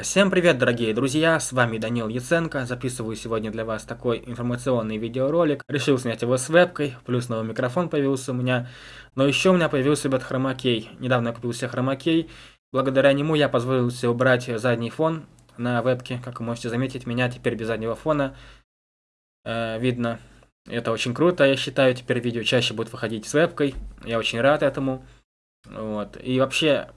Всем привет, дорогие друзья, с вами Данил Яценко, записываю сегодня для вас такой информационный видеоролик. Решил снять его с вебкой, плюс новый микрофон появился у меня, но еще у меня появился, ребят, хромакей. Недавно я купил себе хромакей, благодаря нему я позволил себе убрать задний фон на вебке, как вы можете заметить, меня теперь без заднего фона э, видно. Это очень круто, я считаю, теперь видео чаще будет выходить с вебкой, я очень рад этому. Вот. И вообще,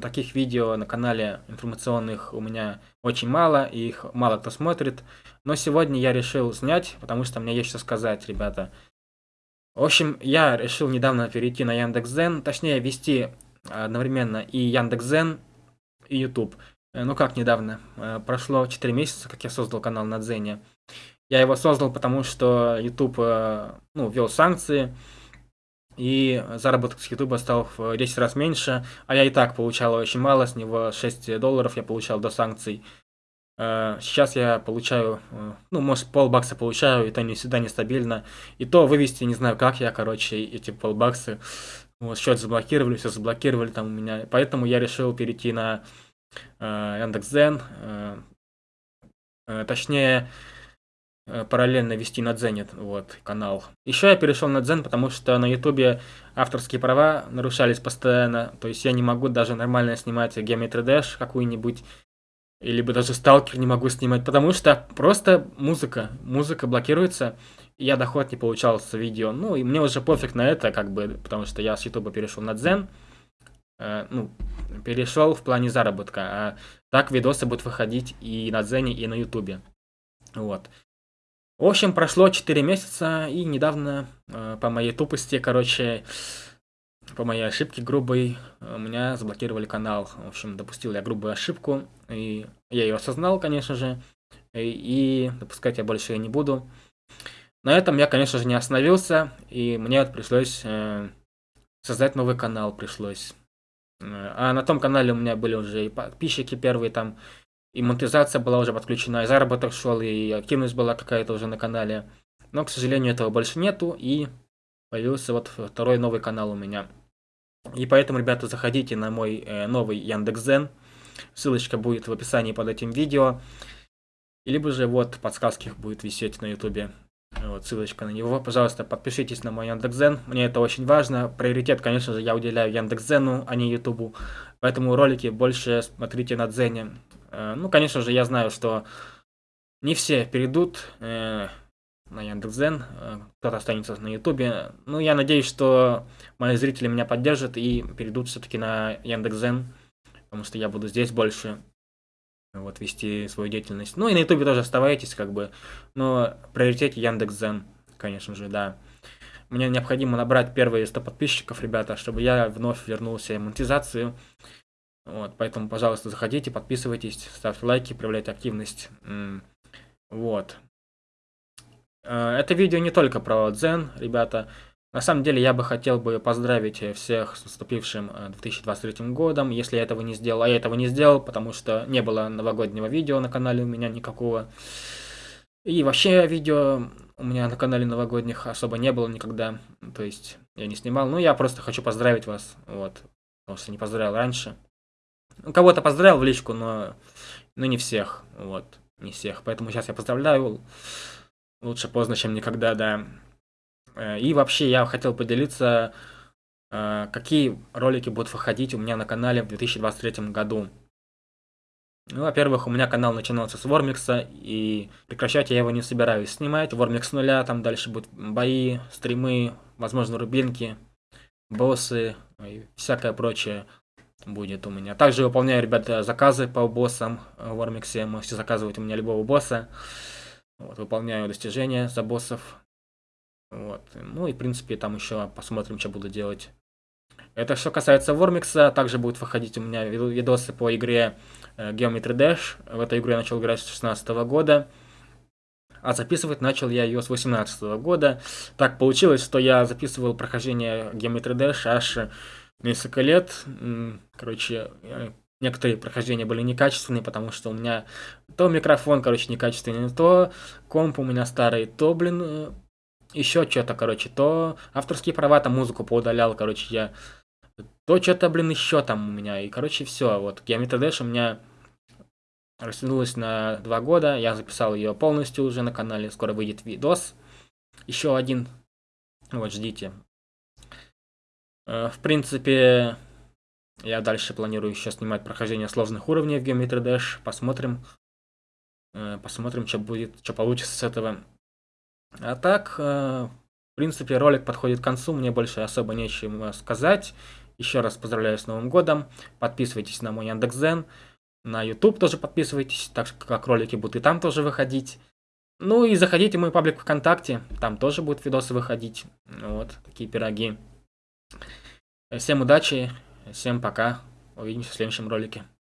Таких видео на канале информационных у меня очень мало, и их мало кто смотрит. Но сегодня я решил снять, потому что мне есть что сказать, ребята. В общем, я решил недавно перейти на Яндекс.Зен, точнее вести одновременно и Яндекс.Зен, и YouTube. Э, ну как недавно? Э, прошло 4 месяца, как я создал канал на Дзене. Я его создал, потому что YouTube э, ну, ввел санкции, и заработок с YouTube стал в 10 раз меньше, а я и так получал очень мало, с него 6 долларов я получал до санкций. Э, сейчас я получаю, э, ну, может, полбакса получаю, это не всегда нестабильно. И то вывести не знаю как я, короче, эти полбаксы. Вот, счет заблокировали, все заблокировали там у меня. Поэтому я решил перейти на э, Яндекс.Зен. Э, э, точнее, параллельно вести на Дзене вот, канал. Еще я перешел на Дзен, потому что на Ютубе авторские права нарушались постоянно. То есть я не могу даже нормально снимать Geometry Dash какую-нибудь, или бы даже Сталкер не могу снимать, потому что просто музыка, музыка блокируется, и я доход не получал с видео. Ну, и мне уже пофиг на это, как бы, потому что я с Ютуба перешел на Дзен, э, ну, перешел в плане заработка, а так видосы будут выходить и на Дзене, и на Ютубе. Вот. В общем, прошло 4 месяца, и недавно, э, по моей тупости, короче, по моей ошибке грубой, у меня заблокировали канал. В общем, допустил я грубую ошибку, и я ее осознал, конечно же, и, допускать я больше не буду. На этом я, конечно же, не остановился, и мне пришлось э, создать новый канал, пришлось. Э, а на том канале у меня были уже и подписчики первые там, и монетизация была уже подключена, и заработок шел, и активность была какая-то уже на канале. Но, к сожалению, этого больше нету, и появился вот второй новый канал у меня. И поэтому, ребята, заходите на мой э, новый Яндекс.Зен. Ссылочка будет в описании под этим видео. Либо же вот подсказки будет висеть на ютубе. Вот ссылочка на него. Пожалуйста, подпишитесь на мой Яндекс.Зен. Мне это очень важно. Приоритет, конечно же, я уделяю Яндекс.Зену, а не Ютубу. Поэтому ролики больше смотрите на Дзене. Э, ну, конечно же, я знаю, что не все перейдут э, на Яндекс.Зен, э, кто-то останется на Ютубе. Ну, я надеюсь, что мои зрители меня поддержат и перейдут все-таки на Яндекс.Зен, потому что я буду здесь больше вот вести свою деятельность. Ну и на Ютубе тоже оставайтесь, как бы, но приоритете Яндекс.Зен, конечно же, да. Мне необходимо набрать первые 100 подписчиков, ребята, чтобы я вновь вернулся в монетизацию. Вот, поэтому, пожалуйста, заходите, подписывайтесь, ставьте лайки, проявляйте активность. Вот. Э, это видео не только про Дзен, ребята. На самом деле, я бы хотел бы поздравить всех с наступившим 2023 э, годом, если я этого не сделал. А я этого не сделал, потому что не было новогоднего видео на канале у меня никакого. И вообще видео у меня на канале новогодних особо не было никогда. То есть я не снимал. Ну, я просто хочу поздравить вас. Вот. Потому что не поздравил раньше. Ну, кого-то поздравил в личку, но, но не всех. Вот, не всех. Поэтому сейчас я поздравляю. Лучше поздно, чем никогда, да. Э, и вообще я хотел поделиться, э, какие ролики будут выходить у меня на канале в 2023 году. Ну, во-первых, у меня канал начинался с Вормикса, и прекращать я его не собираюсь снимать. Вормикс нуля, там дальше будут бои, стримы, возможно, рубинки, боссы и всякое прочее будет у меня. Также выполняю, ребята, заказы по боссам в Ормиксе. Можете заказывать у меня любого босса. Вот, выполняю достижения за боссов. Вот. Ну и, в принципе, там еще посмотрим, что буду делать. Это что касается Вормикса. Также будет выходить у меня видосы по игре э, Geometry Dash. В эту игру я начал играть с 2016 года. А записывать начал я ее с 2018 года. Так получилось, что я записывал прохождение Geometry Dash аж несколько лет. Короче, некоторые прохождения были некачественные, потому что у меня то микрофон, короче, некачественный, то комп у меня старый, то, блин, э, еще что-то, короче, то авторские права, там музыку поудалял, короче, я... То что-то, блин, еще там у меня, и, короче, все, вот, Geometry Dash у меня растянулась на два года. Я записал ее полностью уже на канале. Скоро выйдет видос. Еще один. Вот, ждите. Э, в принципе, я дальше планирую еще снимать прохождение сложных уровней в Geometry Dash. Посмотрим. Э, посмотрим, что будет, что получится с этого. А так, э, в принципе, ролик подходит к концу. Мне больше особо нечем сказать. Еще раз поздравляю с Новым годом. Подписывайтесь на мой Яндекс.Зен. На YouTube тоже подписывайтесь, так как ролики будут и там тоже выходить. Ну и заходите в мой паблик ВКонтакте, там тоже будут видосы выходить. Вот, такие пироги. Всем удачи, всем пока, увидимся в следующем ролике.